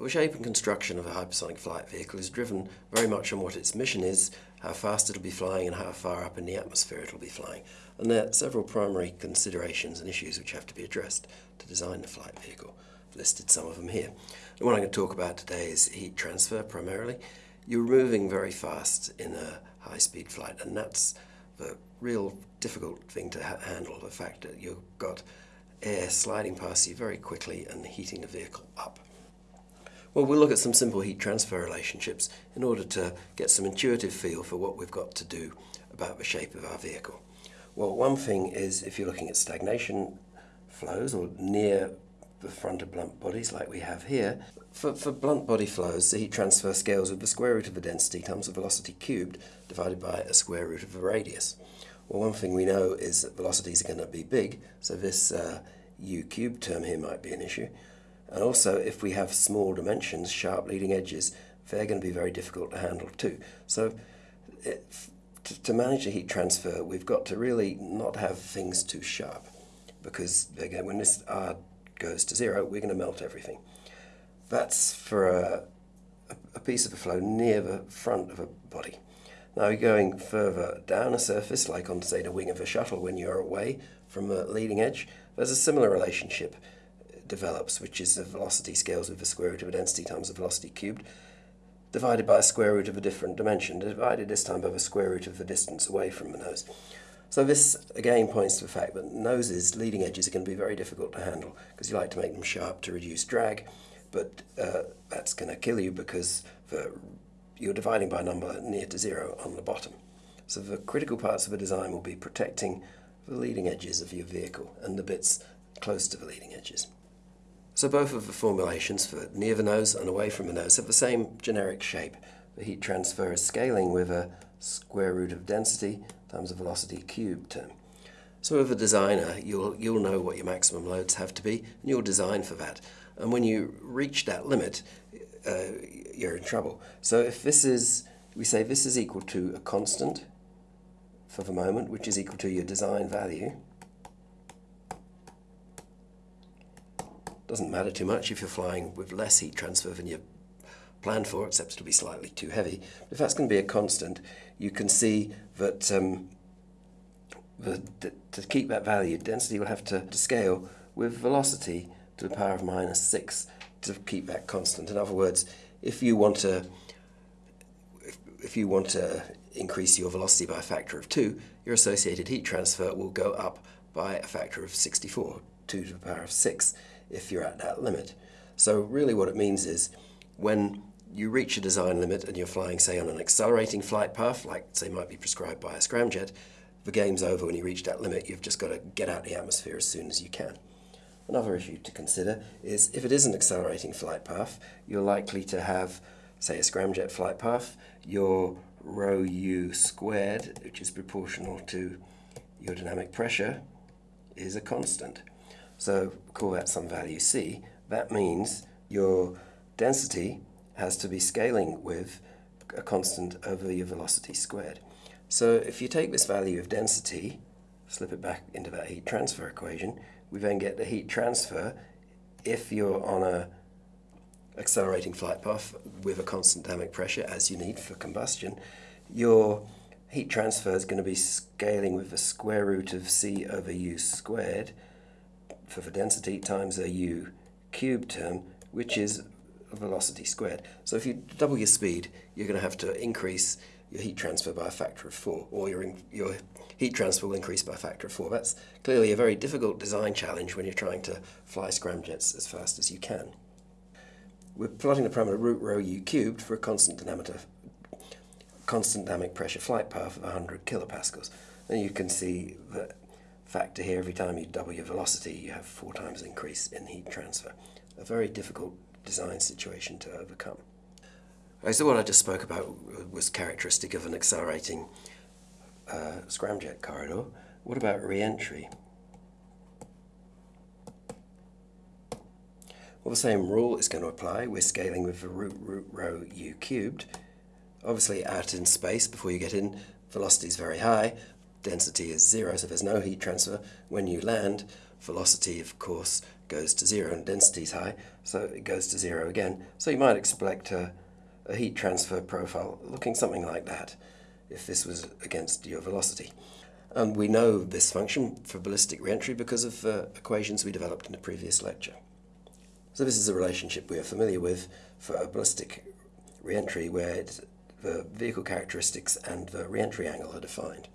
The shape and construction of a hypersonic flight vehicle is driven very much on what its mission is, how fast it'll be flying and how far up in the atmosphere it'll be flying. And there are several primary considerations and issues which have to be addressed to design the flight vehicle. I've listed some of them here. The one I'm going to talk about today is heat transfer primarily. You're moving very fast in a high-speed flight and that's the real difficult thing to ha handle, the fact that you've got air sliding past you very quickly and heating the vehicle up. Well, we'll look at some simple heat transfer relationships in order to get some intuitive feel for what we've got to do about the shape of our vehicle. Well, one thing is if you're looking at stagnation flows or near the front of blunt bodies like we have here, for, for blunt body flows, the heat transfer scales with the square root of the density times the velocity cubed divided by a square root of the radius. Well, one thing we know is that velocities are going to be big, so this uh, u cubed term here might be an issue. And also, if we have small dimensions, sharp leading edges, they're going to be very difficult to handle too. So it, to, to, manage the heat transfer, we've got to really not have things too sharp because again, when this R goes to zero, we're going to melt everything. That's for a, a piece of a flow near the front of a body. Now going further down a surface, like on say the wing of a shuttle when you're away from the leading edge, there's a similar relationship develops, which is the velocity scales with the square root of a density times the velocity cubed, divided by a square root of a different dimension, divided this time by the square root of the distance away from the nose. So this again points to the fact that noses, leading edges, are going to be very difficult to handle because you like to make them sharp to reduce drag, but uh, that's going to kill you because you're dividing by a number near to zero on the bottom. So the critical parts of the design will be protecting the leading edges of your vehicle and the bits close to the leading edges. So both of the formulations for near the nose and away from the nose have the same generic shape. The heat transfer is scaling with a square root of density times a velocity cubed term. So as a designer, you'll, you'll know what your maximum loads have to be, and you'll design for that. And when you reach that limit, uh, you're in trouble. So if this is, we say this is equal to a constant for the moment, which is equal to your design value, Doesn't matter too much if you're flying with less heat transfer than you planned for, except it'll be slightly too heavy. If that's going to be a constant, you can see that um, the, to keep that value, density will have to, to scale with velocity to the power of minus 6 to keep that constant. In other words, if you want to if, if you want to increase your velocity by a factor of 2, your associated heat transfer will go up by a factor of 64, 2 to the power of 6 if you're at that limit. So really what it means is when you reach a design limit and you're flying, say, on an accelerating flight path, like, say, might be prescribed by a scramjet, the game's over when you reach that limit. You've just got to get out of the atmosphere as soon as you can. Another issue to consider is if it is an accelerating flight path, you're likely to have, say, a scramjet flight path, your rho u squared, which is proportional to your dynamic pressure, is a constant. So call that some value c. That means your density has to be scaling with a constant over your velocity squared. So if you take this value of density, slip it back into that heat transfer equation, we then get the heat transfer if you're on a accelerating flight path with a constant dynamic pressure as you need for combustion, your heat transfer is going to be scaling with the square root of c over u squared for the density times a u cubed term, which is velocity squared. So if you double your speed, you're going to have to increase your heat transfer by a factor of 4, or your, your heat transfer will increase by a factor of 4. That's clearly a very difficult design challenge when you're trying to fly scramjets as fast as you can. We're plotting the parameter root rho u cubed for a constant constant dynamic pressure flight path of 100 kilopascals. And you can see that factor here, every time you double your velocity, you have four times increase in heat transfer. A very difficult design situation to overcome. So what I just spoke about was characteristic of an accelerating uh, scramjet corridor. What about re-entry? Well, the same rule is going to apply. We're scaling with the root root rho u cubed. Obviously, out in space, before you get in, velocity is very high, density is zero, so there's no heat transfer when you land, velocity, of course, goes to zero and density is high, so it goes to zero again. So you might expect a, a heat transfer profile looking something like that if this was against your velocity. And we know this function for ballistic reentry because of uh, equations we developed in a previous lecture. So this is a relationship we are familiar with for a ballistic reentry where the vehicle characteristics and the reentry angle are defined.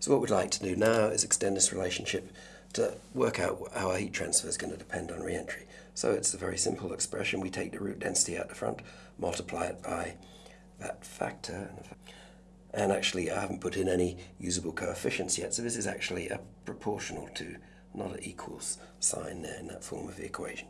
So what we'd like to do now is extend this relationship to work out how our heat transfer is going to depend on reentry. So it's a very simple expression. We take the root density out the front, multiply it by that factor, and actually I haven't put in any usable coefficients yet, so this is actually a proportional to, not an equals sign there in that form of the equation.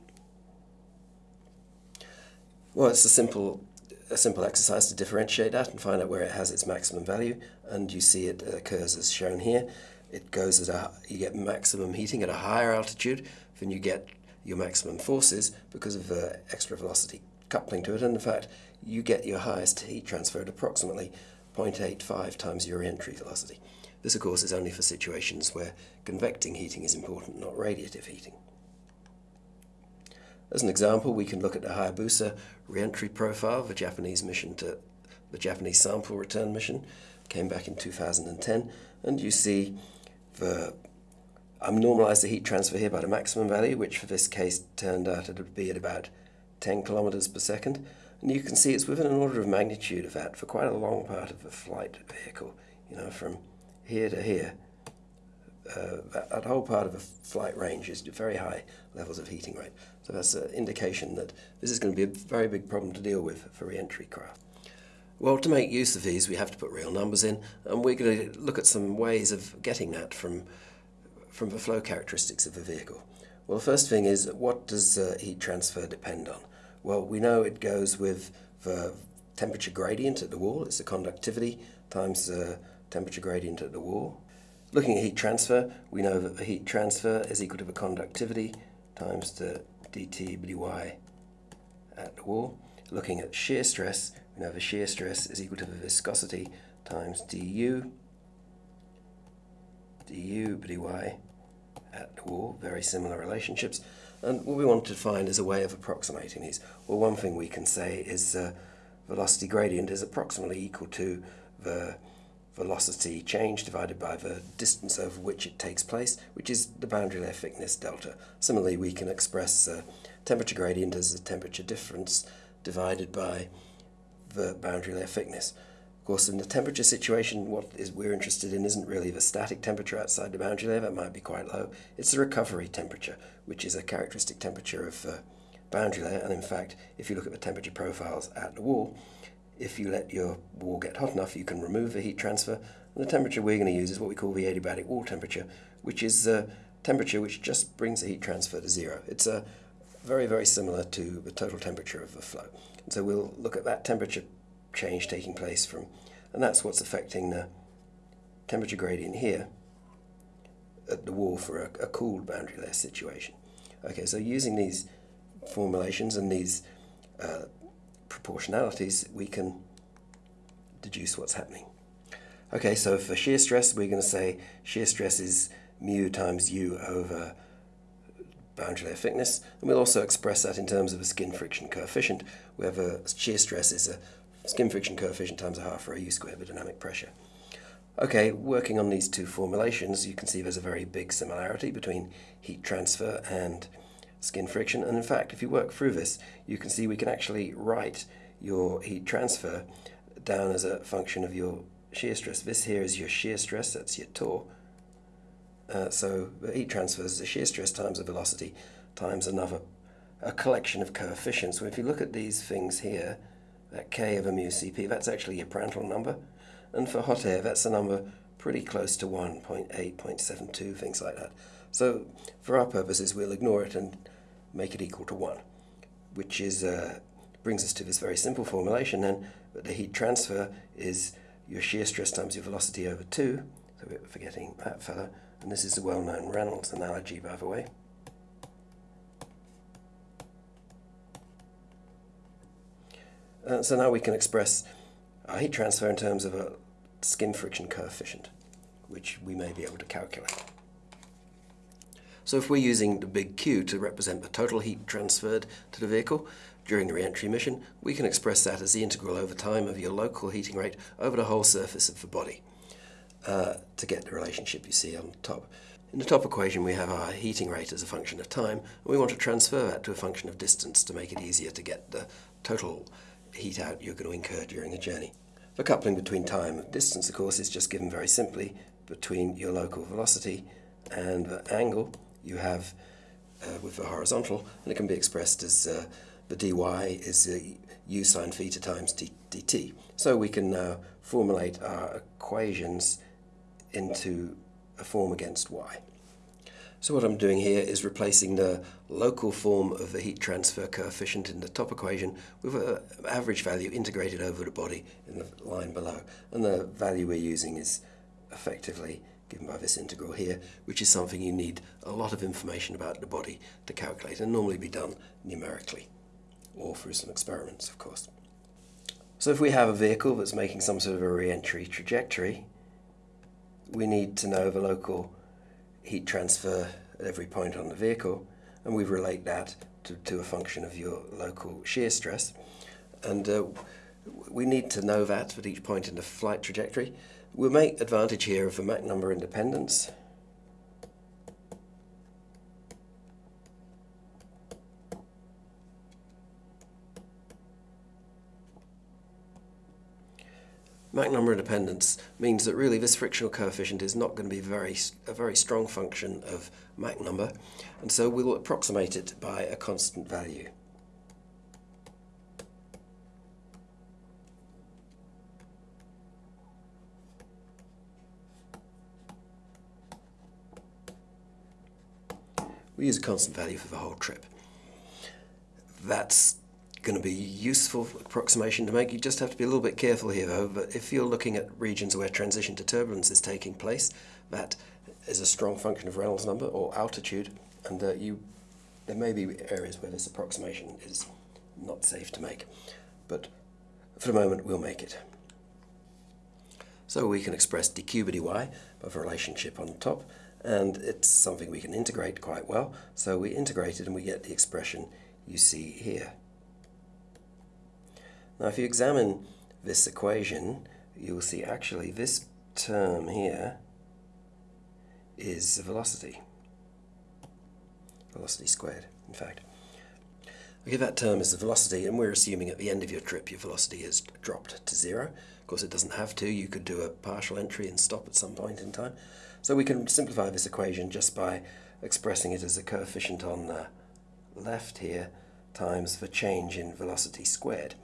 Well, it's a simple, a simple exercise to differentiate that and find out where it has its maximum value, and you see it occurs as shown here. It goes at a, you get maximum heating at a higher altitude than you get your maximum forces because of the extra velocity coupling to it, and in fact, you get your highest heat transfer at approximately 0.85 times your entry velocity. This, of course, is only for situations where convecting heating is important, not radiative heating. As an example, we can look at the Hayabusa reentry profile, of the Japanese mission to the Japanese sample return mission, came back in 2010, and you see the I'm normalized the heat transfer here by the maximum value, which for this case turned out to be at about 10 kilometers per second. And you can see it's within an order of magnitude of that for quite a long part of the flight vehicle, you know, from here to here. Uh, that, that, whole part of the flight range is very high levels of heating rate. So that's an indication that this is going to be a very big problem to deal with for re-entry craft. Well, to make use of these, we have to put real numbers in, and we're going to look at some ways of getting that from, from the flow characteristics of the vehicle. Well, the first thing is, what does uh, heat transfer depend on? Well, we know it goes with the temperature gradient at the wall. It's the conductivity times the temperature gradient at the wall. Looking at heat transfer, we know that the heat transfer is equal to the conductivity times the dt by at the wall. Looking at shear stress, we know the shear stress is equal to the viscosity times du du dy at the wall. Very similar relationships. And what we want to find is a way of approximating these. Well, one thing we can say is uh, velocity gradient is approximately equal to the velocity change divided by the distance over which it takes place, which is the boundary layer thickness delta. Similarly, we can express uh, temperature gradient as the temperature difference divided by the boundary layer thickness Of course, in the temperature situation, what is we're interested in isn't really the static temperature outside the boundary layer, that might be quite low. It's the recovery temperature, which is a characteristic temperature of uh, boundary layer. And in fact, if you look at the temperature profiles at the wall, if you let your wall get hot enough, you can remove the heat transfer. And the temperature we're going to use is what we call the adiabatic wall temperature, which is a temperature which just brings the heat transfer to zero. It's a uh, very, very similar to the total temperature of the flow. And so we'll look at that temperature change taking place from, and that's what's affecting the temperature gradient here at the wall for a, a cooled boundary layer situation. Okay, so using these formulations and these uh, proportionalities, we can deduce what's happening. Okay, so for shear stress, we're going to say shear stress is mu times u over boundary layer thickness, and we'll also express that in terms of a skin friction coefficient, where the shear stress is a skin friction coefficient times a half for a u squared with dynamic pressure. Okay, working on these two formulations, you can see there's a very big similarity between heat transfer and skin friction. And in fact, if you work through this, you can see we can actually write your heat transfer down as a function of your shear stress. This here is your shear stress, that's your tau. Uh, so the heat transfer is the shear stress times the velocity times another a collection of coefficients. So if you look at these things here, that K of a mu Cp, that's actually your Prandtl number. And for hot air, that's a number pretty close to 1, 0.8, 0.72, things like that. So for our purposes, we'll ignore it and make it equal to 1, which is uh, brings us to this very simple formulation then, that the heat transfer is your shear stress times your velocity over 2, so we're forgetting that fella, and this is a well-known Reynolds analogy, by the way. Uh, so now we can express our heat transfer in terms of a skin friction coefficient, which we may be able to calculate. So if we're using the big Q to represent the total heat transferred to the vehicle during the re-entry mission, we can express that as the integral over time of your local heating rate over the whole surface of the body uh, to get the relationship you see on top. In the top equation we have our heating rate as a function of time and we want to transfer that to a function of distance to make it easier to get the total heat out you're going to incur during the journey. The coupling between time and distance of course is just given very simply between your local velocity and the angle you have uh, with the horizontal and it can be expressed as uh, the dy is uh, u sine theta times d, dt. So we can now formulate our equations into a form against y. So what I'm doing here is replacing the local form of the heat transfer coefficient in the top equation with an average value integrated over the body in the line below. And the value we're using is effectively given by this integral here, which is something you need a lot of information about the body to calculate and normally be done numerically or through some experiments, of course. So if we have a vehicle that's making some sort of a re-entry trajectory, we need to know the local heat transfer at every point on the vehicle, and we relate that to, to a function of your local shear stress. And uh, we need to know that at each point in the flight trajectory. We'll make advantage here of the Mach number independence. Mach number independence means that really this frictional coefficient is not going to be very a very strong function of Mach number and so we'll approximate it by a constant value. We use a constant value for the whole trip. That's going to be a useful approximation to make. You just have to be a little bit careful here though, but if you're looking at regions where transition to turbulence is taking place, that is a strong function of Reynolds number or altitude, and uh, you there may be areas where this approximation is not safe to make, but for the moment we'll make it. So we can express dq by dy of a relationship on top, and it's something we can integrate quite well. So we integrate it and we get the expression you see here. Now if you examine this equation, you'll see actually this term here is the velocity. Velocity squared, in fact. Okay, that term is the velocity, and we're assuming at the end of your trip your velocity has dropped to zero. Of course, it doesn't have to. You could do a partial entry and stop at some point in time. So we can simplify this equation just by expressing it as a coefficient on the left here times the change in velocity squared.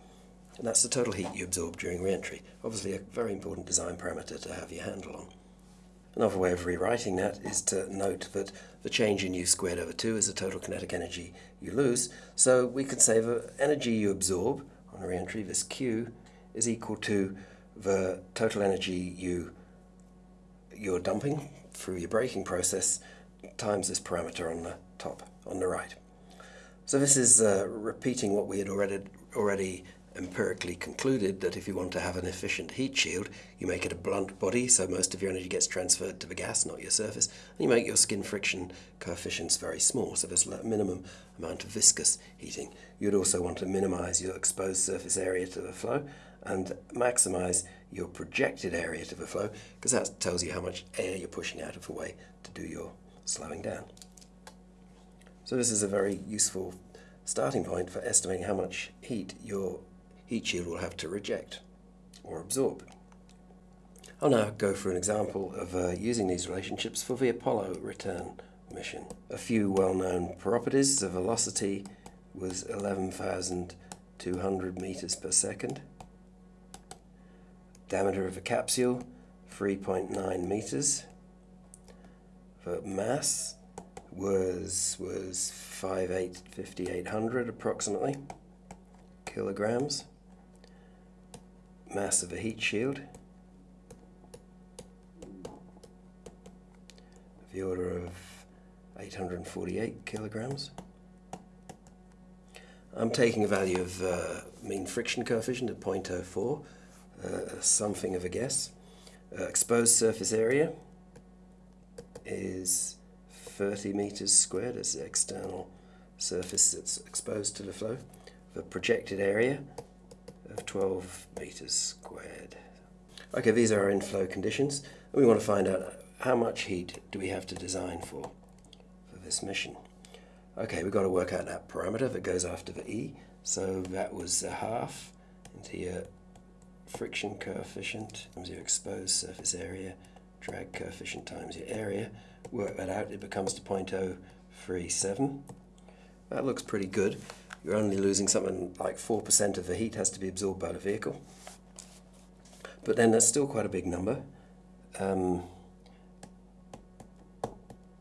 And that's the total heat you absorb during re-entry. Obviously a very important design parameter to have your handle on. Another way of rewriting that is to note that the change in U squared over 2 is the total kinetic energy you lose. So we could say the energy you absorb on a re-entry, this Q, is equal to the total energy you, you're dumping through your braking process times this parameter on the top, on the right. So this is uh, repeating what we had already, already empirically concluded that if you want to have an efficient heat shield, you make it a blunt body, so most of your energy gets transferred to the gas, not your surface, and you make your skin friction coefficients very small, so there's a minimum amount of viscous heating. You'd also want to minimize your exposed surface area to the flow and maximize your projected area to the flow, because that tells you how much air you're pushing out of the way to do your slowing down. So this is a very useful starting point for estimating how much heat your heat shield will have to reject or absorb. I'll now go through an example of uh, using these relationships for the Apollo return mission. A few well-known properties, the velocity was 11,200 meters per second. Diameter of the capsule, 3.9 meters. The mass was was 5800 approximately kilograms mass of a heat shield of the order of 848 kilograms. I'm taking a value of uh, mean friction coefficient at 0.04 uh, something of a guess. Uh, exposed surface area is 30 meters squared. As the external surface that's exposed to the flow. The projected area of 12 meters squared. Okay, these are our inflow conditions. And we want to find out how much heat do we have to design for, for this mission. Okay, we've got to work out that parameter that goes after the E. So that was a half into your friction coefficient times your exposed surface area, drag coefficient times your area. Work that out, it becomes to 0.037. That looks pretty good. You're only losing something like 4% of the heat has to be absorbed by the vehicle. But then that's still quite a big number. Um,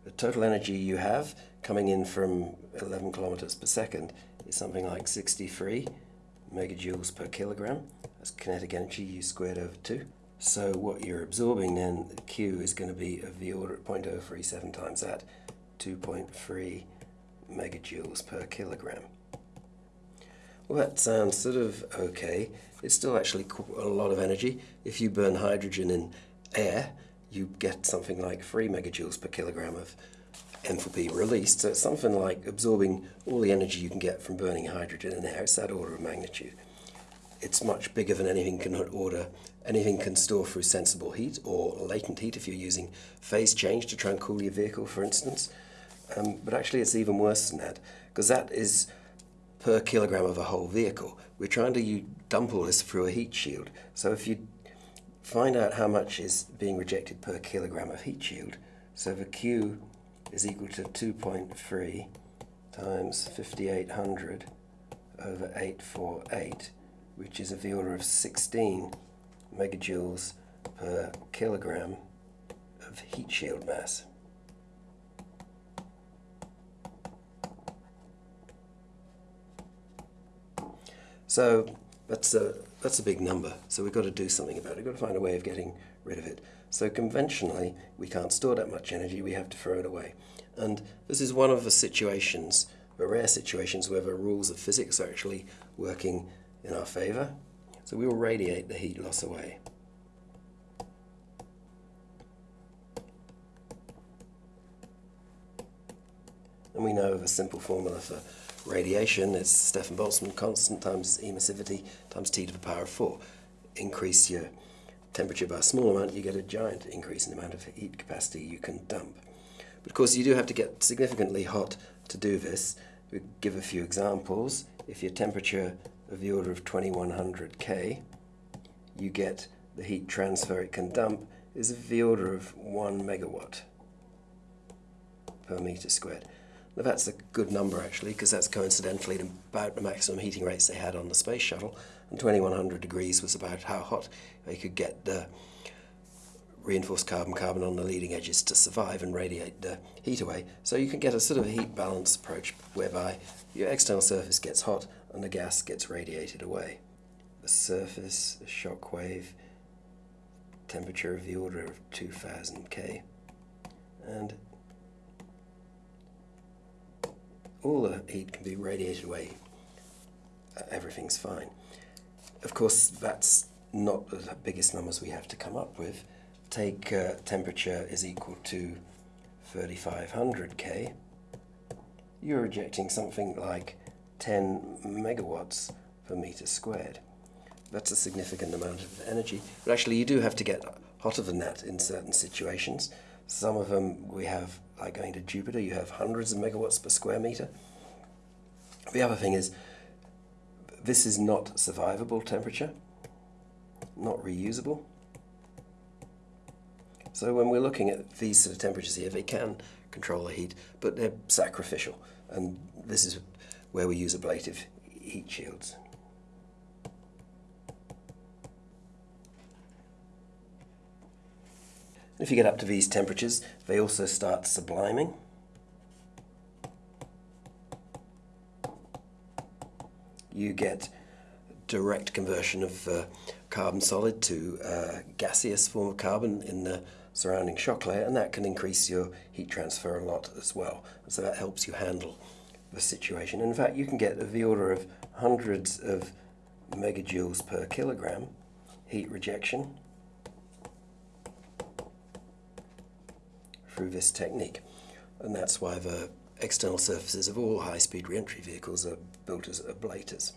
the total energy you have coming in from 11 kilometers per second is something like 63 megajoules per kilogram. That's kinetic energy u squared over 2. So what you're absorbing then, Q is going to be of the order of 0.037 times that, 2.3 megajoules per kilogram. Well, that sounds sort of okay. It's still actually a lot of energy. If you burn hydrogen in air, you get something like 3 megajoules per kilogram of enthalpy released. So it's something like absorbing all the energy you can get from burning hydrogen in air. It's that order of magnitude. It's much bigger than anything can order. Anything can store through sensible heat or latent heat if you're using phase change to try and cool your vehicle, for instance. Um, but actually, it's even worse than that because that is per kilogram of a whole vehicle. We're trying to dump all this through a heat shield. So if you find out how much is being rejected per kilogram of heat shield, so the Q is equal to 2.3 times 5800 over 848, which is of the order of 16 megajoules per kilogram of heat shield mass. So that's a, that's a big number. So we've got to do something about it. We've got to find a way of getting rid of it. So conventionally, we can't store that much energy. We have to throw it away. And this is one of the situations, the rare situations where the rules of physics are actually working in our favor. So we will radiate the heat loss away. And we know of a simple formula for radiation is Stefan Boltzmann constant times emissivity times t to the power of 4. Increase your temperature by a small amount, you get a giant increase in the amount of heat capacity you can dump. But of course you do have to get significantly hot to do this. We give a few examples. If your temperature of the order of 2100 K, you get the heat transfer it can dump is of the order of 1 megawatt per meter squared. Now that's a good number actually because that's coincidentally about the maximum heating rates they had on the space shuttle and 2100 degrees was about how hot they could get the reinforced carbon-carbon on the leading edges to survive and radiate the heat away. So you can get a sort of heat balance approach whereby your external surface gets hot and the gas gets radiated away. The surface, shock wave, temperature of the order of 2000 K and all the heat can be radiated away. Uh, everything's fine. Of course, that's not the biggest numbers we have to come up with. Take uh, temperature is equal to 3500 K. You're rejecting something like 10 megawatts per meter squared. That's a significant amount of energy. But actually, you do have to get hotter than that in certain situations. Some of them we have, like going to Jupiter, you have hundreds of megawatts per square meter. The other thing is, this is not survivable temperature, not reusable. So when we're looking at these sort of temperatures here, they can control the heat, but they're sacrificial. And this is where we use ablative heat shields. If you get up to these temperatures, they also start subliming. You get direct conversion of uh, carbon solid to uh, gaseous form of carbon in the surrounding shock layer, and that can increase your heat transfer a lot as well. So that helps you handle the situation. In fact, you can get of the order of hundreds of megajoules per kilogram heat rejection through this technique. and that's why the external surfaces of all high-speed re-entry vehicles are built as ablators.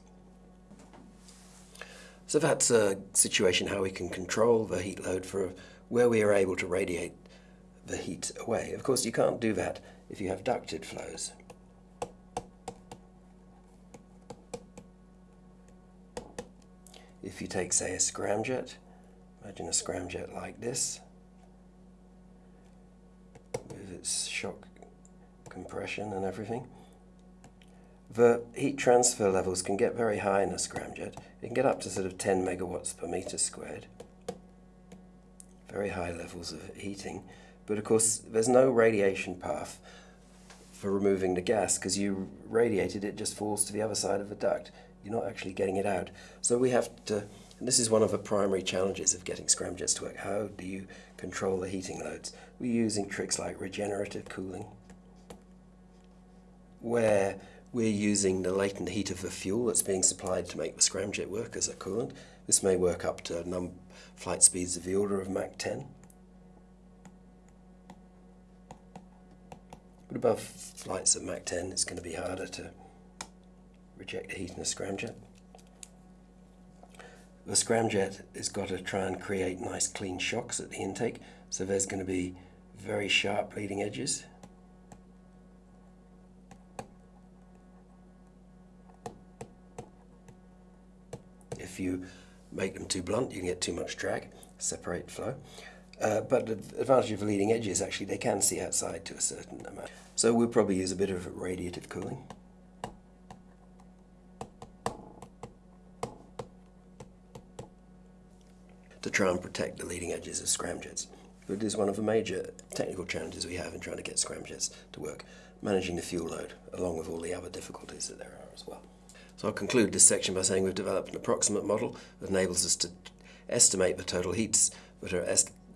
So that's a situation how we can control the heat load for where we are able to radiate the heat away. Of course, you can't do that if you have ducted flows. If you take, say, a scramjet, imagine a scramjet like this, its shock compression and everything. The heat transfer levels can get very high in a scramjet. It can get up to sort of 10 megawatts per meter squared. Very high levels of heating. But of course, there's no radiation path for removing the gas because you radiated it, it just falls to the other side of the duct. You're not actually getting it out. So we have to, and this is one of the primary challenges of getting scramjets to work. How do you control the heating loads? We're using tricks like regenerative cooling, where we're using the latent heat of the fuel that's being supplied to make the scramjet work as a coolant. This may work up to flight speeds of the order of Mach 10. But above flights at Mach 10, it's going to be harder to reject the heat in a scramjet. The scramjet has got to try and create nice clean shocks at the intake, so there's going to be very sharp leading edges. If you make them too blunt, you can get too much drag, separate flow. Uh, but the advantage of leading edge is actually they can see outside to a certain amount. So we'll probably use a bit of radiative cooling. To try and protect the leading edges of scramjets. But it is one of the major technical challenges we have in trying to get scramjets to work, managing the fuel load, along with all the other difficulties that there are as well. So I'll conclude this section by saying we've developed an approximate model that enables us to estimate the total heats that are,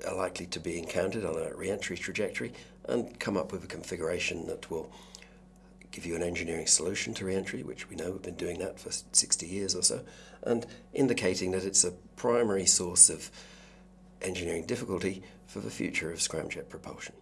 are likely to be encountered on a re-entry trajectory and come up with a configuration that will give you an engineering solution to re-entry, which we know we've been doing that for 60 years or so, and indicating that it's a primary source of engineering difficulty for the future of scramjet propulsion.